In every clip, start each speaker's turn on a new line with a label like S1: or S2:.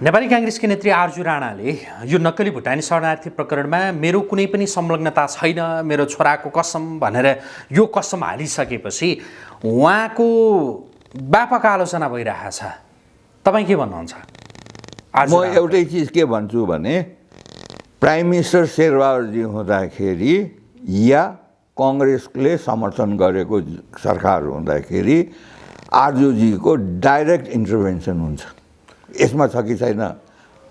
S1: नेपाली काङ्ग्रेसकी नेत्री आर्जु राणाले यो नक्कली भुटानी शरणार्थी प्रकरणमा मेरो कुनै पनि संलग्नता छैन मेरो छोराको कसम भनेर यो कसम हालिसकेपछि उहाँको व्यापक आलोचना भइरहेको छ तपाईँ के भन्नुहुन्छ?
S2: म? एउटै चिज के भन्छु भने प्राइम मिनिस्टर शेरबहादुरजी हुँदाखेरि या कङ्ग्रेसले समर्थन गरेको सरकार हुँदाखेरि आरजुजीको डाइरेक्ट इन्टरभेन्सन हुन्छ। यसमा छ कि छैन?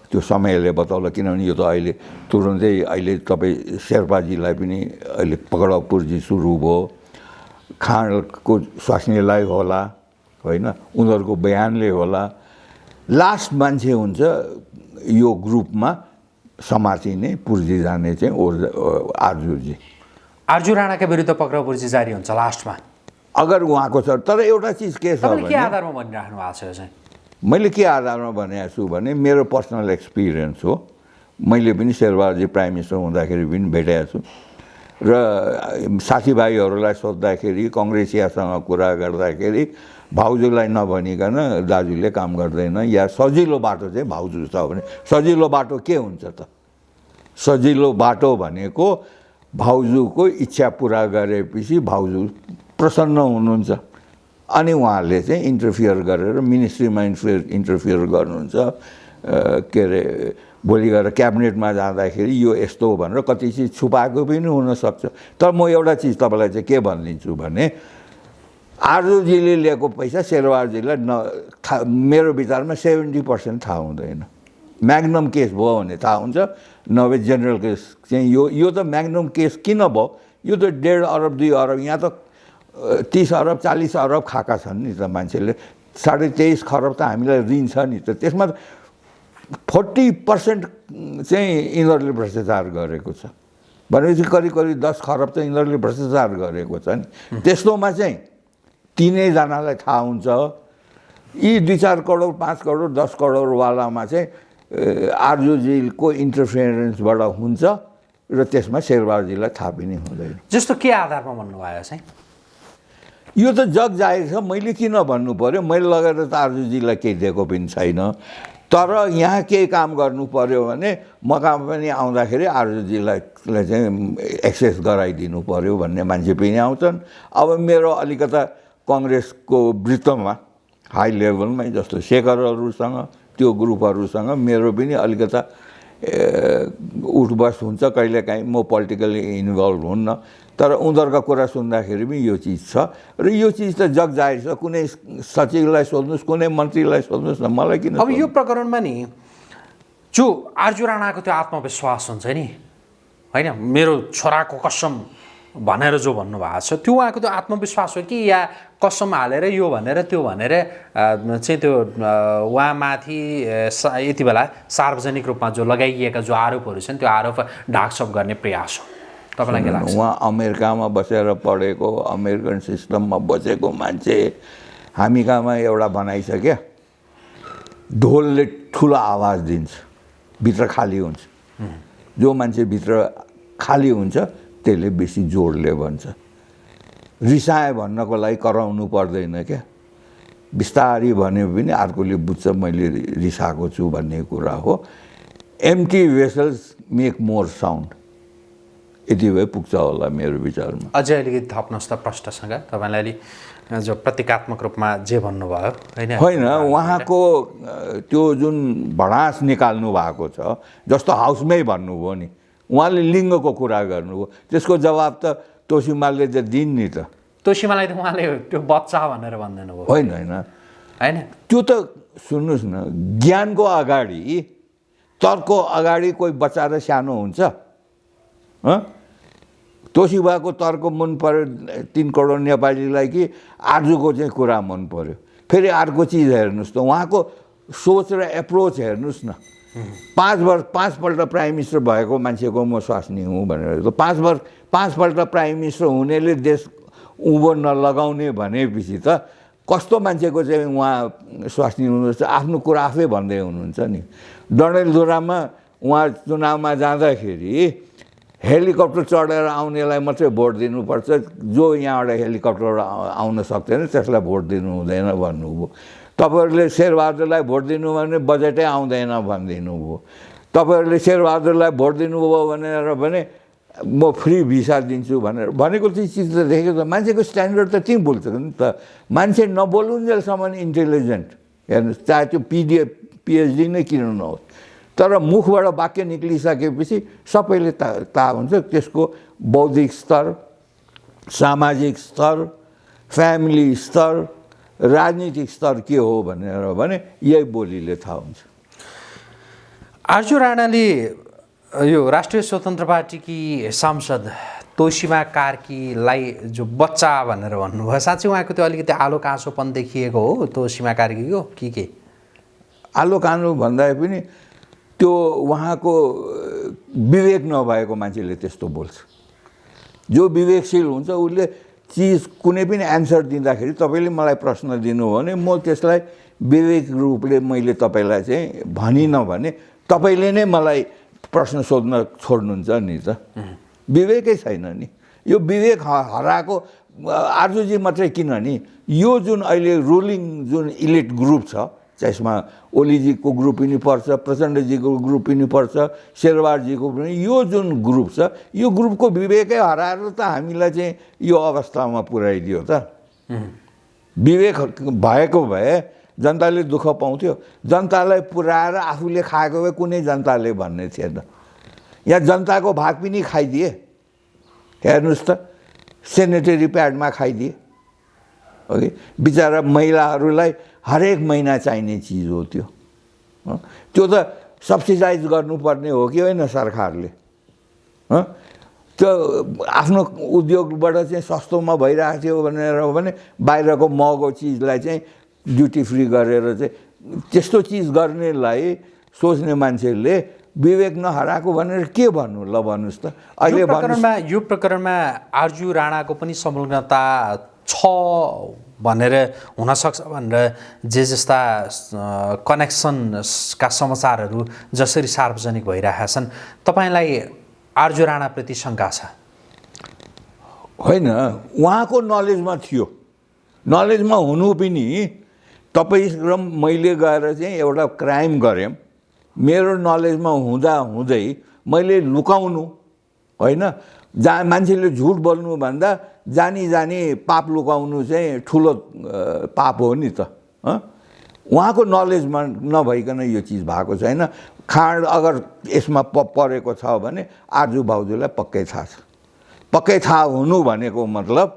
S2: त्यो समयले बताउला किनभने यो त अहिले तुरुन्तै अहिले तपाईँ शेर्पाजीलाई पनि अहिले पक्राउ पुर्जी सुरु भयो। खाँडको स्वास्नीलाई होला होइन? उनीहरूको बयानले होला। लास्ट मान्छे हुन्छ यो ग्रुपमा समातिने पुर्जी जाने चाहिँ ओर्ज आर्जुजी
S1: आर्जु राणाका विरुद्ध पक्राउ पुर्जी जारी हुन्छ लास्टमा।
S2: अगर उहाँको छ तर एउटा चिज के छ
S1: आधारमा भनिराख्नु भएको छ यो चाहिँ?
S2: मैले के आधारमा भनेको छु भने मेरो पर्सनल एक्सपिरियन्स हो। मैले पनि शेरबहादुरजी प्राइम मिनिस्टर हुँदाखेरि पनि भेटेको छु। र साथीभाइहरूलाई सोद्धाखेरि कङ्ग्रेसियासँग कुरा गर्दाखेरि भाउजूलाई नभनिकन दाजुले काम गर्दैन या सजिलो बाटो चाहिँ भाउजू छ भने सजिलो बाटो के हुन्छ त? सजिलो बाटो भनेको भाउजूको इच्छा पुरा गरेपछि भाउजू प्रसन्न हुनुहुन्छ। अनि उहाँले चाहिँ इन्टरफियर गरेर मिनिस्ट्रीमा इन्टरफियर इन्टरफियर गर्नुहुन्छ के अरे भोलि गएर क्याबिनेटमा जाँदाखेरि यो यस्तो हो भनेर कति चिज छुपाएको पनि हुनसक्छ। तर म एउटा चिज तपाईँलाई चाहिँ के भनिदिन्छु भने आर्जुजीले लिएको पैसा शेरबहादुरजीलाई न था मेरो विचारमा सेभेन्टी पर्सेन्ट थाहा हुँदैन। म्याग्नम केस भयो भने थाहा हुन्छ नभए जेनरल केस चाहिँ यो यो त म्याग्नम केस किन भयो? यो त डेढ अरब दुई अरब यहाँ त तिस अरब चालिस अरब खाएका छन् नि त मान्छेले। साढे तेइस खरब त हामीलाई ऋण छ नि त। त्यसमा फोर्टी पर्सेन्ट चाहिँ यिनीहरूले भ्रष्टाचार गरेको छ। भनेपछि करिब करिब दस खरब त यिनीहरूले भ्रष्टाचार गरेको छ नि। त्यस्तोमा चाहिँ तिनैजनालाई थाहा हुन्छ। यी दुई चार करोड पाँच करोड दस करोडवालामा चाहिँ आरजुजीको इन्टरफियरेन्सबाट हुन्छ र त्यसमा शेरबहादुरजीलाई थाहा पनि हुँदैन।
S1: जस्तो के आधारमा भन्नुभयो चाहिँ
S2: यो त जग जाहेर छ मैले किन भन्नु पऱ्यो मैले लगेर त आरजुजीलाई केही दिएको पनि छैन। तर यहाँ केही काम गर्नु पऱ्यो भने मकाम पनि आउँदाखेरि आरजुजीलाई लाई चाहिँ एक्सेस गराइदिनु पऱ्यो भन्ने मान्छे पनि आउँछन्। अब मेरो अलिकता कङ्ग्रेसको वृत्तमा हाई लेभलमै जस्तो शेखरहरूसँग त्यो ग्रुपहरूसँग मेरो पनि अलिकता उठबस हुन्छ। कहिलेकाहीँ म पोलिटिकली इन्भल्भ हुन्न। तर उनीहरूका कुरा सुन्दाखेरि पनि यो चिज छ र यो चिज त जग जाहेर छ। कुनै सचिवलाई सोध्नुहोस् कुनै मन्त्रीलाई सोध्नुहोस् न मलाई किन
S1: अब यो प्रकरणमा नि जो आर्जु राणाको त्यो आत्मविश्वास हुन्छ नि होइन मेरो छोराको कसम भनेर जो भन्नुभएको छ त्यो उहाँको त्यो आत्मविश्वास हो कि या कसम हालेर यो भनेर त्यो भनेर चाहिँ त्यो उहाँमाथि सा- यति बेला सार्वजनिक रूपमा जो लगाइएका जो आरोपहरू छन् त्यो आरोप ढाकछोप गर्ने प्रयास हो। तपाईँलाई के लाग्छ?
S2: उहाँ अमेरिकामा बसेर पढेको अमेरिकन सिस्टममा बसेको मान्छे हामी कहाँमा एउटा भनाइ छ क्या ढोलले ठुलो आवाज दिन्छ भित्र खाली हुन्छ। जो मान्छे भित्र खाली हुन्छ त्यसले बेसी जोडले भन्छ। रिसाए भन्नको लागि कराउनु पर्दैन क्या। बिस्तारी भन्यो भने अर्कोले बुझ्छ मैले रिसाएको छु भन्ने कुरा हो। Empty vessels make more sound यति भए पुग्छ होला मेरो विचारमा।
S1: अझै अलिकति थप्नुहोस् त प्रष्टसँग तपाईँलाई अलि जो प्रतीकात्मक रूपमा जे भन्नुभयो होइन?
S2: होइन उहाँको त्यो जुन भडास निकाल्नु भएको छ जस्तो हाउसमै भन्नुभयो नि उहाँले लिङ्गको कुरा गर्नुभयो त्यसको जवाब त तोसिमालले त दिन् नि त।
S1: तोसिमालाई त उहाँले त्यो बच्चा भनेर भन्दैन भयो
S2: होइन होइन।
S1: होइन?
S2: त्यो त सुन्नुहोस् न ज्ञानको अगाडि तर्कको अगाडि कोही बच्चा र सानो हुन्छ। तोसिबाको तर्क मन पर्यो तिन करोड नेपालीलाई कि आर्जुको चाहिँ कुरा मन पर्यो। फेरि अर्को चिज हेर्नुहोस् त उहाँको सोच र एप्रोच हेर्नुहोस् न। पाँच वर्ष पाँचपल्ट प्राइम मिनिस्टर भएको मान्छेको म स्वास्नी हुँ भनेर। त पाँच वर्ष पाँचपल्ट प्राइम मिनिस्टर हुनेले देश उँभो नलगाउने भनेपछि त कस्तो मान्छेको चाहिँ उहाँ स्वास्नी हुनुहुन्छ? आफ्नो कुरा आफै भन्दै हुनुहुन्छ नि। डडेलधुरामा उहाँ चुनावमा जाँदाखेरि हेलिकप्टर चढेर आउनेलाई मात्रै भोट दिनुपर्छ। जो यहाँबाट हेलिकप्टर आउन सक्दैन त्यसलाई भोट दिनु हुँदैन भन्नुभयो। तपाईँहरूले शेरबहादुरलाई भोट दिनु भने बजेटै आउँदैन भनिदिनु भयो तपाईँहरूले शेरबहादुरलाई भोट दिनुभयो भनेर भने म फ्री भिसा दिन्छु भनेर। भनेको चाहिँ चिज त देखेको त मान्छेको स्ट्यान्डर्ड त त्यहीँ बोल्छ नि त। मान्छे नबोलुन्जेलसम्म इन्टेलिजेन्ट। हेर्नुहोस् चाहे त्यो पिडिए पिएचडी नै किन नहोस्। तर मुखबाट वाक्य निक्लिसकेपछि सबैले थाहा थाहा हुन्छ। त्यसको बौद्धिक स्तर सामाजिक स्तर फ्यामिली स्तर राजनीतिक स्तर के हो भनेर भने यही बोलीले थाहा हुन्छ।
S1: आर्जु राणाले यो राष्ट्रिय स्वतन्त्र पार्टीकी सांसद तोसिमा कार्कीलाई जो बच्चा भनेर भन्नुभयो साँच्चै उहाँको त्यो अलिकति आलो काँसोपन देखिएको हो तोसिमा कार्कीको कि के?
S2: आलो कानु भन्दा पनि त्यो उहाँको विवेक नभएको मान्छेले त्यस्तो बोल्छ। जो विवेकशील हुन्छ उसले चिज कुनै पनि एन्सर दिँदाखेरि तपाईँले मलाई प्रश्न दिनुभयो भने म त्यसलाई विवेक रूपले मैले तपाईँलाई चाहिँ भनिनँ भने तपाईँले नै मलाई प्रश्न सोध्न छोड्नुहुन्छ नि त। विवेकै छैन नि। यो विवेक हराएको आर्जुजी मात्रै किन नि? यो जुन अहिले रुलिङ जुन इलिट ग्रुप छ त्यसमा ओलीजीको ग्रुप पनि पर्छ प्रचण्डजीको ग्रुप पनि पर्छ शेरबारजीको पनि। यो जुन ग्रुप छ यो ग्रुपको विवेकै हराएर त हामीलाई चाहिँ यो अवस्थामा पुर्याइदियो त। विवेक भएको भए जनताले दुःख पाउँथ्यो। जनतालाई पुऱ्याएर आफूले खाएको भए कुनै जनताले भन्ने थिएन। यहाँ जनताको भाग पनि खाइदिए। हेर्नुहोस् त सेनेटरी प्याडमा खाइदिए। ओके? बिचरा महिलाहरूलाई हरेक महिना चाहिने चिज हो त्यो। त्यो त सब्सिडाइज गर्नुपर्ने हो कि होइन सरकारले? त्यो आफ्नो उद्योगबाट चाहिँ सस्तोमा भइरहेको थियो भनेर भने बाहिरको महँगो चिजलाई चाहिँ ड्युटी फ्री गरेर चाहिँ त्यस्तो चिज गर्नेलाई सोच्ने मान्छेले विवेक नहराएको भनेर के भन्नु? ल भन्नुहोस् त।
S1: अहिले प्रकरणमा यो प्रकरणमा आर्जु राणाको पनि संलग्नता छ भनेर हुनसक्छ भनेर जे जस्ता कनेक्सनका समाचारहरू जसरी सार्वजनिक भइरहेका छन् तपाईँलाई आर्जु राणाप्रति शङ्का छ?
S2: होइन उहाँको नलेजमा थियो। नलेजमा हुनु पनि तपाईँ र मैले गएर चाहिँ एउटा क्राइम गरेँ। मेरो नलेजमा हुँदा हुँदै मैले लुकाउनु होइन? जहाँ मान्छेले झुट बोल्नुभन्दा जानी जानी पाप लुकाउनु चाहिँ ठुलो पाप हो नि त उहाँको नलेजमा नभइकन यो चिज भएको छैन। खाँड अगर यसमा प परेको छ भने आजु भाउजूलाई पक्कै थाहा छ। पक्कै थाहा हुनु भनेको मतलब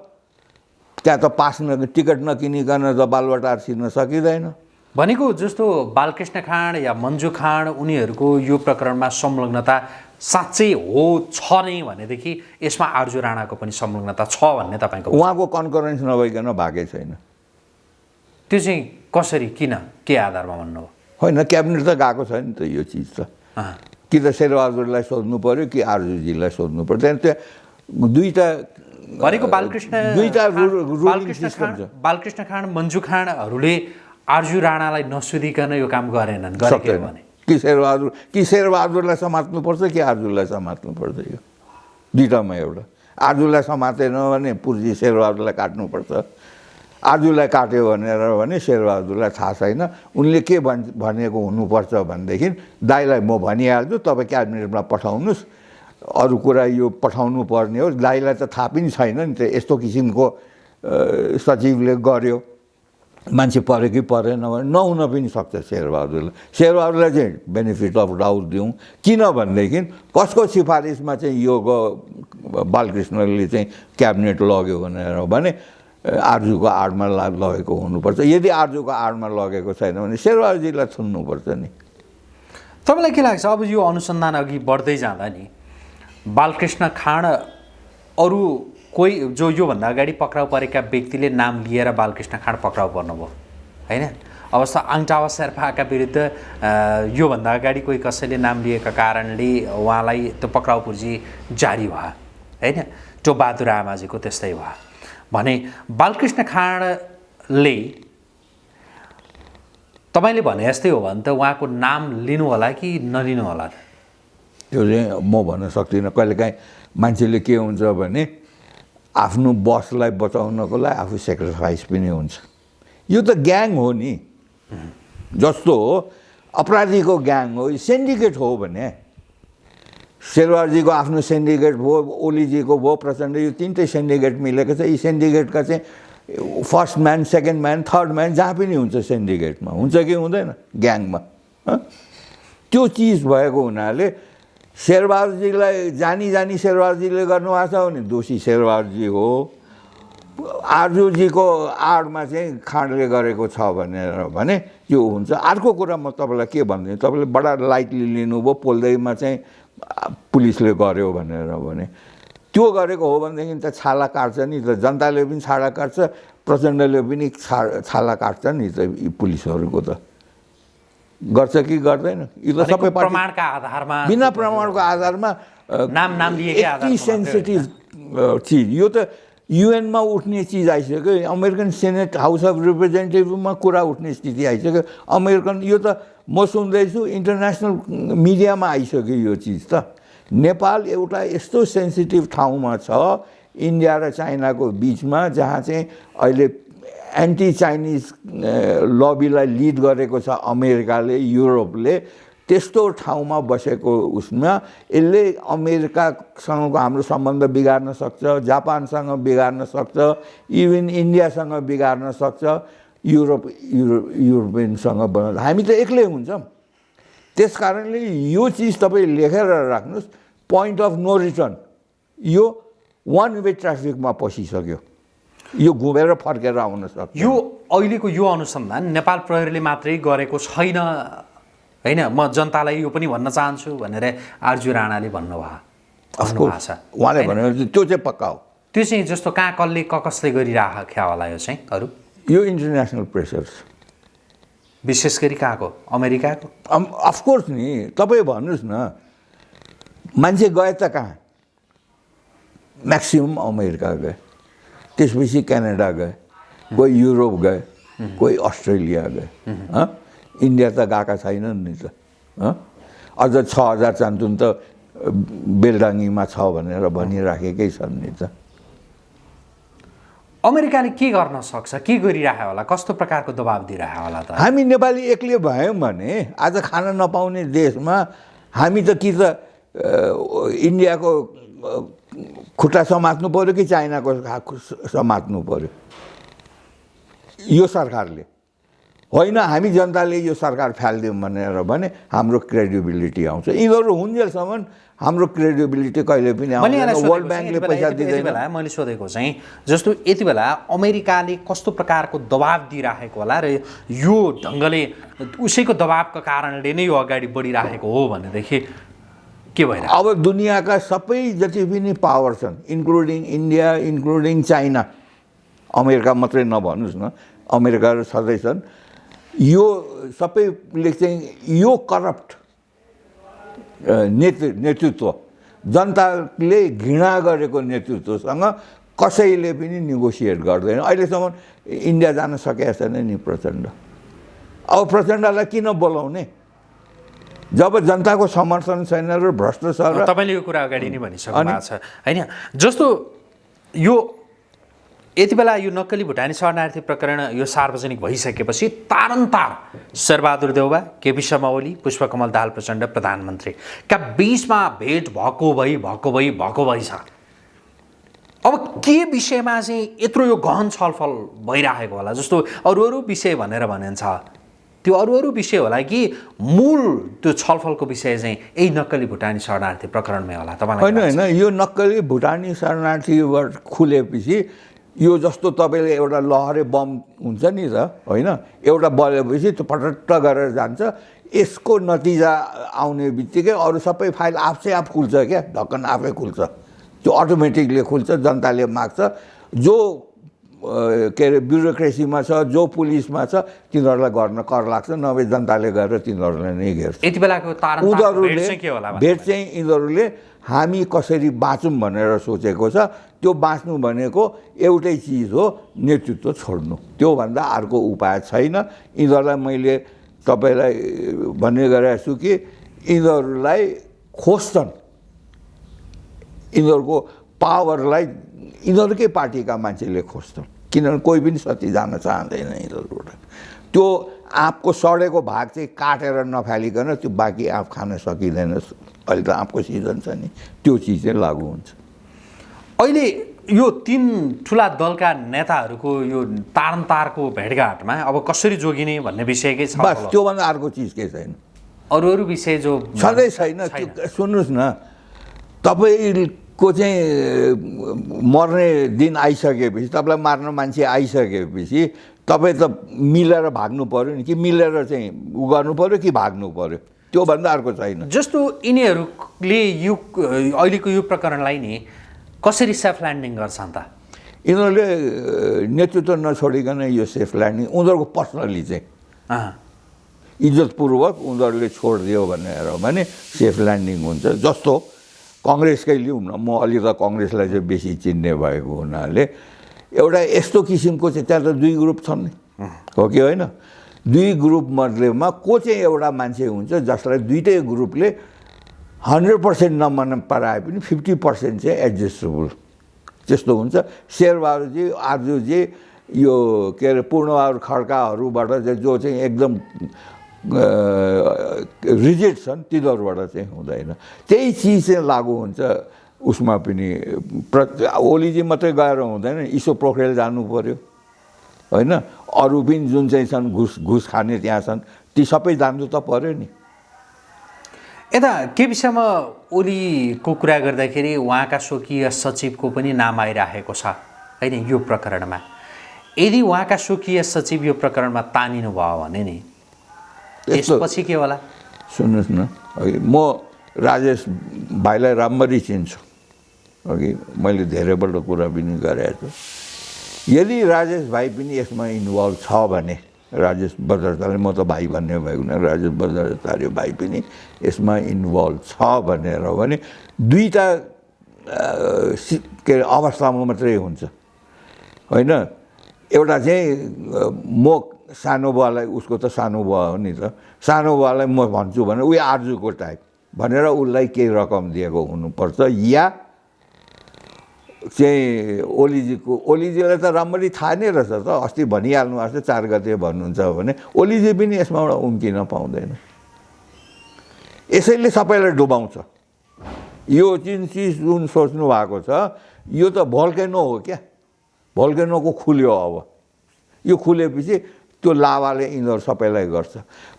S2: त्यहाँ त पास न टिकट नकिनिकन त बालबटार छिर्न सकिँदैन।
S1: भनेको जस्तो बालकृष्ण खाँड या मन्जु खाँड उनीहरूको यो प्रकरणमा संलग्नता साँच्चै हो छ नै भनेदेखि यसमा आर्जु राणाको पनि संलग्नता छ भन्ने तपाईँको
S2: उहाँको कन्करेन्स नभइकन भागै छैन।
S1: त्यो चाहिँ कसरी किन के आधारमा भन्नुभयो?
S2: होइन क्याबिनेट त गएको छ नि त यो चिज त। कि त शेरबहादुरलाई सोध्नु पऱ्यो कि आर्जुजीलाई सोध्नु पऱ्यो त्यहाँदेखि त्यो दुईवटा
S1: भनेको बालकृष्ण
S2: दुईवटा
S1: बालकृष्ण खाँड बालकृष्ण खाँड मन्जु खाँडहरूले आर्जु राणालाई नसोधिकन यो काम गरेनन् गरेको भने।
S2: कि शेरबहादुर कि शेरबहादुरलाई समात्नुपर्छ कि आर्जुलाई समात्नुपर्छ यो? दुइटामा एउटा। आर्जुलाई समातेन भने पुर्जी शेरबहादुरलाई काट्नुपर्छ। आर्जुलाई काट्यो भनेर भने शेरबहादुरलाई थाहा छैन। उनले के भन् भनेको हुनुपर्छ भनेदेखि दाईलाई म भनिहाल्छु तपाईँ क्याबिनेटमा पठाउनुहोस्। अरू कुरा यो पठाउनु पर्ने हो। दाईलाई त थाहा पनि छैन नि त। यस्तो किसिमको सचिवले गर्यो। मान्छे पऱ्यो कि परेन भने नहुन पनि सक्छ शेरबहादुरलाई शेरबहादुरलाई चाहिँ बेनिफिट अफ डाउट दिउँ। किनभनेदेखि कसको सिफारिसमा चाहिँ यो बालकृष्णले चाहिँ क्याबिनेट लग्यो भनेर भने आर्जुको आडमा लगेको हुनुपर्छ। यदि आर्जुको आडमा लगेको छैन भने शेरबहादुरजीलाई थुन्नुपर्छ नि।
S1: तपाईँलाई के लाग्छ? अब यो अनुसन्धान अघि बढ्दै जाँदा नि बालकृष्ण खाँड अरू कोही जो योभन्दा अगाडि पक्राउ परेका व्यक्तिले नाम लिएर बालकृष्ण खाँड पक्राउ पर्नुभयो होइन? अवस्था आङटावा शेर्पाका विरुद्ध योभन्दा अगाडि कोही कसैले नाम लिएका कारणले उहाँलाई त्यो पक्राउ पुर्जी जारी भयो होइन? त्यो बहादुर आमाजीको त्यस्तै भयो भने बालकृष्ण खाँडले तपाईँले भने जस्तै हो भने त उहाँको नाम लिनु होला कि नलिनु होला
S2: त्यो चाहिँ म भन्न सक्दिनँ। कहिलेकाहीँ मान्छेले के हुन्छ भने आफ्नो बसलाई बचाउनको लागि आफू सेक्रिफाइस पनि हुन्छ। यो त ग्याङ हो नि। जस्तो अपराधीको ग्याङ हो सेन्डिकेट हो भने शेरवारजीको आफ्नो सेन्डिकेट भयो ओलीजीको भयो प्रचण्ड यो तिनटै सेन्डिकेट मिलेको छ। यी सेन्डिकेटका चाहिँ first man second man third man जहाँ पनि हुन्छ सेन्डिकेटमा हुन्छ कि हुँदैन? ग्याङमा? त्यो चिज भएको हुनाले शेरबहादुरजीलाई जानी जानी शेरबहादुरजीले गर्नुभएको छ भने दोषी शेरबहादुरजी हो। आर्जुजीको आडमा चाहिँ खाँडले गरेको छ भनेर भने यो हुन्छ। अर्को कुरा म तपाईँलाई के भनिदिनु तपाईँले बडा लाइटली लिनुभयो पोल्दैमा चाहिँ पुलिसले गर्यो भनेर भने। त्यो गरेको हो भनेदेखि त छाला काट्छ नि त जनताले पनि छाला काट्छ प्रचण्डले पनि छा छाला काट्छ नि त यी पुलिसहरूको त। गर्छ कि गर्दैन? यो त सबै
S1: प्रमाणका आधारमा
S2: बिना प्रमाणको आधारमा
S1: नाम नाम
S2: यति सेन्सिटिभ चिज। यो त युएनमा उठ्ने चिज आइसक्यो अमेरिकन सेनेट हाउस अफ रिप्रेजेन्टेटिभमा कुरा उठ्ने स्थिति आइसक्यो। अमेरिकन यो त म सुन्दैछु इन्टरनेसनल मिडियामा आइसक्यो यो चिज त। नेपाल एउटा यस्तो सेन्सिटिभ ठाउँमा छ इन्डिया र चाइनाको बिचमा जहाँ चाहिँ अहिले एन्टी चाइनिज लबीलाई लिड गरेको छ अमेरिकाले युरोपले त्यस्तो ठाउँमा बसेको उसमा यसले अमेरिकासँगको हाम्रो सम्बन्ध बिगार्न सक्छ जापानसँग बिगार्न सक्छ इभन इन्डियासँग बिगार्न सक्छ युरोप युरो युरोपियनसँग बना हामी त एक्लै हुन्छौँ। त्यस कारणले यो चिज तपाईँ लेखेर राख्नुहोस् पोइन्ट अफ नो रिटर्न यो वान वे ट्राफिकमा पसिसक्यो। यो घुमेर फर्केर आउन सक्छ।
S1: यो अहिलेको यो अनुसन्धान नेपाल प्रहरीले मात्रै गरेको छैन। होइन म जनतालाई यो पनि भन्न चाहन्छु भनेर आर्जु राणाले भन्नुभयो।
S2: उहाँले भनेको त्यो चाहिँ पक्का हो।
S1: त्यो चाहिँ जस्तो कहाँ कसले क कसले गरिराख्या होला यो चाहिँ अरू?
S2: यो इन्टरनेसनल प्रेसर्स
S1: विशेष गरी कहाँको? अमेरिकाको?
S2: अफकोर्स नि। तपाईँ भन्नुहोस् न मान्छे गए त कहाँ? म्याक्सिमम् अमेरिका गए। त्यसपछि क्यानाडा गए कोही युरोप गए कोही अस्ट्रेलिया गए? इन्डिया त गएका छैनन् नि त? अझ छ हजार चान्तुन त बेलडाङ्गीमा छ भनेर भनिराखेकै छन् नि त
S1: अमेरिकाले के गर्न सक्छ के गरिरहेको होला कस्तो प्रकारको दबाब दिइरहेको होला त
S2: हामी नेपाली एक्लै भयौँ भने आज खान नपाउने देशमा हामी त कि त इन्डियाको खुट्टा समात्नु पऱ्यो कि चाइनाको समात्नु पऱ्यो यो सरकारले होइन हामी जनताले यो सरकार फालिदिउँ भनेर भने हाम्रो क्रेडिबिलिटी आउँछ यिनीहरू हुन्जेलसम्म हाम्रो क्रेडिबिलिटी कहिले पनि आउँदैन वर्ल्ड ब्याङ्कले पैसा दिँदैन
S1: बेला मैले सोधेको चाहिँ जस्तो यति बेला अमेरिकाले कस्तो प्रकारको दबाब दिइराखेको होला र यो ढङ्गले उसैको दबाबको कारणले नै यो अगाडि बढिराखेको हो भनेदेखि के भइरहेको
S2: अब दुनियाँका सबै जति पनि पावर छन् including India including China America मात्रै नभन्नुहोस् न अमेरिकाहरू सधैँ छन् यो सबैले चाहिँ यो करप्ट नेतृ नेतृत्व जनताले घृणा गरेको नेतृत्वसँग कसैले पनि नेगोसिएट गर्दैन। अहिलेसम्म इन्डिया जान सकेको छैन नि प्रचण्ड। अब प्रचण्डलाई किन बोलाउने? जब जनताको समर्थन छैन र भ्रष्ट छ
S1: तपाईँले यो कुरा अगाडि नै भनिसक्नु? भएको छ। होइन जस्तो यो यति बेला यो नक्कली भुटानी शरणार्थी प्रकरण यो सार्वजनिक भइसकेपछि तारन्तार शेरबहादुर देउबा केपी शर्मा ओली पुष्पकमल दाहाल प्रचण्ड प्रधानमन्त्रीका बिचमा भेट भएको भई भएको भई भएको भई छ? अब के विषयमा चाहिँ यत्रो यो गहन छलफल भइरहेको होला? जस्तो अरू अरू विषय भनेर भनिन्छ। त्यो अरू अरू विषय होला कि मूल त्यो छलफलको विषय चाहिँ यही नक्कली भुटानी शरणार्थी प्रकरणमै होला तपाईँलाई
S2: होइन? होइन यो नक्कली भुटानी शरणार्थीबाट खुलेपछि यो जस्तो तपाईँले एउटा लहरे बम हुन्छ नि त होइन एउटा बलेपछि त्यो पटट्ट गरेर जान्छ यसको नतिजा आउने बित्तिकै अरू सबै फाइल आफै आफ खुल्छ क्या ढक्कन आफै खुल्छ त्यो अटोमेटिकली खुल्छ जनताले माग्छ जो के अरे ब्युरोक्रेसीमा छ जो पुलिसमा छ तिनीहरूलाई गर्न कर लाग्छ नभए जनताले गएर तिनीहरूलाई नै घेर्छ।
S1: यति बेलाको
S2: उनीहरूले भेट चाहिँ यिनीहरूले हामी कसरी बाँचौँ भनेर सोचेको छ। त्यो बाँच्नु भनेको एउटै चिज हो नेतृत्व छोड्नु। त्योभन्दा अर्को उपाय छैन। यिनीहरूलाई मैले तपाईँलाई भन्ने गरेको छु कि यिनीहरूलाई खोज्छन्। यिनीहरूको पावरलाई यिनीहरूकै पार्टीका मान्छेले खोज्छन्। किनभने कोही पनि सती जान चाहँदैन यिनीहरूबाट। त्यो आँपको सडेको भाग चाहिँ काटेर नफालिकन त्यो बाँकी आँप खान सकिँदैन। अहिले त आँपको सिजन छ नि त्यो चिज चाहिँ लागु हुन्छ।
S1: अहिले यो तिन ठुला दलका नेताहरूको यो तारनको भेटघाटमा अब कसरी जोगिने भन्ने विषयकै छ
S2: बस त्योभन्दा अर्को चिज केही छैन।
S1: अरू अरू विषय जो
S2: छँदै छैन सुन्नुहोस् न तपाईँको चाहिँ मर्ने दिन आइसकेपछि तपाईँलाई मार्न मान्छे आइसकेपछि तपाईँ त मिलेर भाग्नु पऱ्यो नि कि मिलेर चाहिँ उ गर्नु पऱ्यो कि भाग्नु पऱ्यो त्योभन्दा अर्को छैन।
S1: जस्तो यिनीहरूले यो अहिलेको यो प्रकरणलाई नि कसरी सेफ ल्यान्डिङ गर्छन् त
S2: यिनीहरूले नेतृत्व नछोडिकन यो सेफ ल्यान्डिङ उनीहरूको पर्सनली चाहिँ। इज्जतपूर्वक उनीहरूले छोडिदियो भनेर भने सेफ ल्यान्डिङ हुन्छ जस्तो कङ्ग्रेसकै लिउँ न। म अलि त कङ्ग्रेसलाई चाहिँ बेसी चिन्ने भएको हुनाले एउटा यस्तो किसिमको चाहिँ त्यहाँ त दुई ग्रुप छन् नि। हो कि होइन? दुई ग्रुप मध्येमा को चाहिँ एउटा मान्छे हुन्छ जसलाई दुइटै ग्रुपले हन्ड्रेड पर्सेन्ट नमन पराए पनि फिफ्टी पर्सेन्ट चाहिँ एडजस्टेबल। त्यस्तो हुन्छ। शेरबहादुरजी आर्जुजी यो के अरे पूर्णबहादुर खड्काहरूबाट चाहिँ जो चाहिँ एकदम रिजेक्ट छन् तिनीहरूबाट चाहिँ हुँदैन। त्यही चिज चाहिँ लागु हुन्छ उसमा पनि प्र ओलीजी मात्रै गएर हुँदैन इसो पोखरेल जानु पऱ्यो होइन? अरू पनि जुन चाहिँ छन् घुस घुस खाने त्यहाँ छन् ती सबै जानु त पऱ्यो नि।
S1: यता के विषयमा ओलीको कुरा गर्दाखेरि उहाँका स्वकीय सचिवको पनि नाम आइराखेको छ होइन? यो प्रकरणमा। यदि उहाँका स्वकीय सचिव यो प्रकरणमा तानिनु भयो भने नि त्यसपछि के होला?
S2: सुन्नुहोस् न। अघि म राजेश भाइलाई राम्ररी चिन्छु। अघि मैले धेरैपल्ट कुरा पनि गरेको छु। यदि राजेश भाइ पनि यसमा इन्भल्भ छ भने राजेश बजारताले म त भाइ भन्ने भएको हुना राजेश बजारताले भाइ पनि यसमा इन्भल्भ छ भनेर भने दुईवटा के अरे अवस्थामा मात्रै हुन्छ। होइन? एउटा चाहिँ म सानो बुवालाई उसको त सानो बुवा हो नि त। सानो बुवालाई म भन्छु भने उयो आर्जुको टाइप भनेर उसलाई केही रकम दिएको हुनुपर्छ। या चाहिँ ओलीजीको ओलीजीलाई त राम्ररी थाहा नै रहेछ त। अस्ति भनिहाल्नु भएको छ चार गते भन्नुहुन्छ भने ओलीजी पनि यसमा उम्किन पाउँदैन। यसैले सबैलाई डुबाउँछ। यो जुन चिज जुन सोच्नु भएको छ यो त भल्केनो हो क्या। भल्केनोको खुल्यो अब। यो खुलेपछि त्यो लाभाले यिनीहरू सबैलाई गर्छ।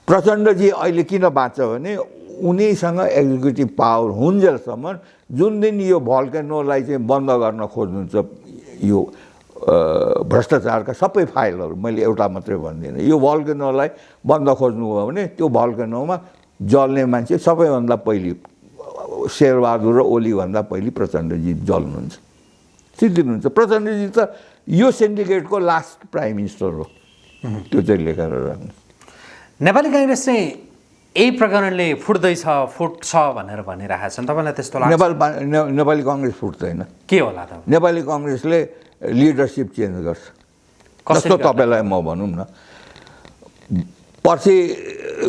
S2: प्रचण्डजी अहिले किन बाँच्छ भने उनीसँग एक्जिक्युटिभ पावर हुन्जेलसम्म जुन दिन यो भल्केनोलाई चाहिँ बन्द गर्न खोज्नुहुन्छ यो भ्रष्टाचारका सबै फाइलहरू मैले एउटा मात्रै भन्दिनँ। यो भल्केनोलाई बन्द खोज्नुभयो भने त्यो भल्केनोमा जल्ने मान्छे सबैभन्दा पहिले शेरबहादुर र ओलीभन्दा पहिले प्रचण्डजी जल्नुहुन्छ। सिद्धिनुहुन्छ। प्रचण्डजी त यो सिन्डिकेटको लास्ट प्राइम मिनिस्टर हो। त्यो चाहिँ लेखेर राख्नु।
S1: नेपाली काङ्ग्रेस चाहिँ यही प्रकरणले फुट्दैछ फुट्छ भनेर भनिरहेका छन्। तपाईँलाई त्यस्तो लाग्छ?
S2: नेपाल नेपाली कङ्ग्रेस फुट्दैन
S1: के होला त?
S2: नेपाली कङ्ग्रेसले लिडरसिप चेन्ज गर्छ।
S1: गर्ला?
S2: तपाईँलाई म भनौँ न। पछि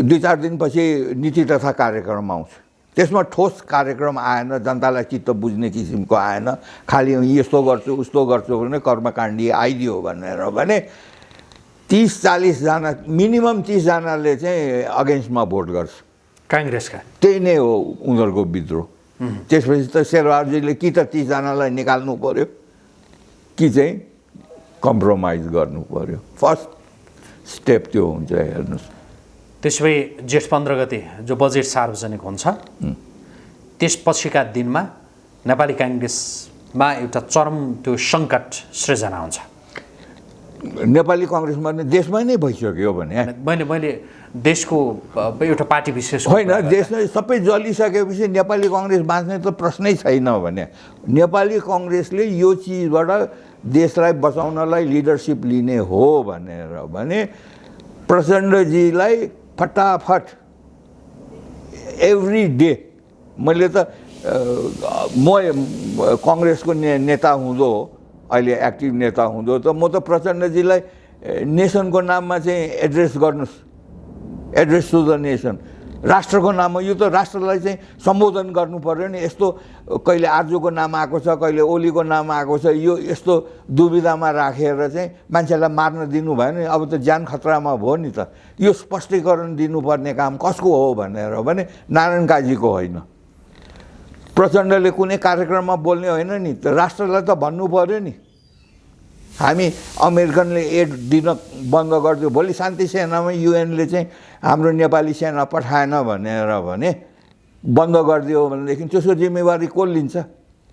S2: दुई चार दिनपछि नीति तथा कार्यक्रम आउँछ। त्यसमा ठोस कार्यक्रम आएन जनतालाई चित्त बुझ्ने किसिमको आएन। खालि यस्तो गर्छु उस्तो गर्छु भने कर्मकाण्डी आइदियो भनेर भने तिस चालिसजना मिनिमम तिसजनाले चाहिँ अगेन्स्टमा भोट गर्छ।
S1: काङ्ग्रेसका?
S2: त्यही नै हो उनीहरूको विद्रोह। त्यसपछि त शेरबहादुरजीले कि त तिसजनालाई निकाल्नु पर्यो कि चाहिँ कम्प्रोमाइज गर्नु पर्यो। फर्स्ट स्टेप त्यो हुन्छ हेर्नुहोस्।
S1: त्यसो भए जेठ पन्ध्र गते जो बजेट सार्वजनिक हुन्छ त्यसपछिका दिनमा नेपाली काङ्ग्रेसमा एउटा चरम त्यो सङ्कट सृजना हुन्छ।
S2: नेपाली कङ्ग्रेसमा नै देशमै नै भइसक्यो भने।
S1: मैले मैले देशको एउटा पार्टी विशेष
S2: होइन देशमै सबै जलिसकेपछि नेपाली कङ्ग्रेस बाँच्ने त प्रश्नै छैन भने। नेपाली कङ्ग्रेसले यो चिजबाट देशलाई बचाउनलाई लिडरसिप लिने हो भनेर भने प्रचण्डजीलाई फटाफट एभ्री डे मैले त म कङ्ग्रेसको ने नेता हुँदो अहिले एक्टिभ नेता हुँदो त म त प्रचण्डजीलाई नेसनको नाममा चाहिँ एड्रेस गर्नुहोस् एड्रेस टु द नेसन। राष्ट्रको नाममा यो त राष्ट्रलाई चाहिँ सम्बोधन गर्नु पऱ्यो नि। यस्तो कहिले आर्जुको नाम आएको छ कहिले ओलीको नाम आएको छ यो यस्तो दुविधामा राखेर चाहिँ मान्छेलाई मार्न दिनु भयो नि। अब त ज्यान खतरामा भयो नि त। यो स्पष्टीकरण दिनुपर्ने काम कसको हो भनेर भने नारायण काजीको होइन। प्रचण्डले कुनै कार्यक्रममा बोल्ने होइन नि। त राष्ट्रलाई त भन्नु पऱ्यो नि। हामी अमेरिकनले एड दिन बन्द गरिदियो। भोलि शान्ति सेनामा युएनले चाहिँ हाम्रो नेपाली सेना पठाएन भनेर भने बन्द गरिदियो भनेदेखि त्यसको जिम्मेवारी को लिन्छ?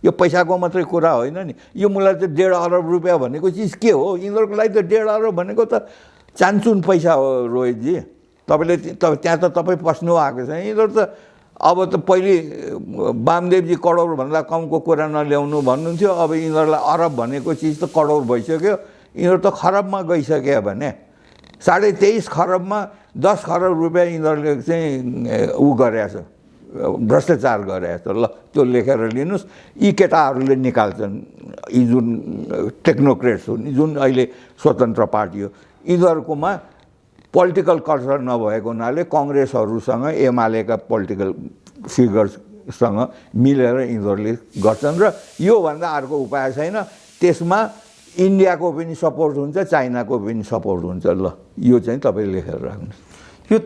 S2: यो पैसाको मात्रै कुरा होइन नि। यो मलाई त डेढ अरब रुपियाँ भनेको चिज के हो? यिनीहरूको लागि त डेढ अरब भनेको त चान्चुन पैसा हो रोहितजी। तपाईँले त्यहाँ त तपाईँ पस्नु आएको छ। यिनीहरू त अब त पहिले वामदेवजी करोडभन्दा कमको कुरा नल्याउनु भन्नुहुन्थ्यो। अब यिनीहरूलाई अरब भनेको चिज त करोड भइसक्यो। यिनीहरू त खरबमा गइसक्यो भने साढे तेइस खरबमा दस खरब रुपियाँ यिनीहरूले चाहिँ ऊ गरेछ भ्रष्टाचार गरेछ ल त्यो लेखेर लिनुहोस्। यी केटाहरूले निकाल्छन्। यी जुन टेक्नोक्रेट्स हुन् जुन अहिले स्वतन्त्र पार्टी हो यिनीहरूकोमा पोलिटिकल कल्चर नभएको हुनाले कङ्ग्रेसहरूसँग एमालेका पोलिटिकल फिगर्ससँग मिलेर यिनीहरूले गर्छन् र योभन्दा अर्को उपाय छैन। त्यसमा इन्डियाको पनि सपोर्ट हुन्छ चाइनाको पनि सपोर्ट हुन्छ। ल यो चाहिँ तपाईँ लेखेर राख्नुहोस्।
S1: यो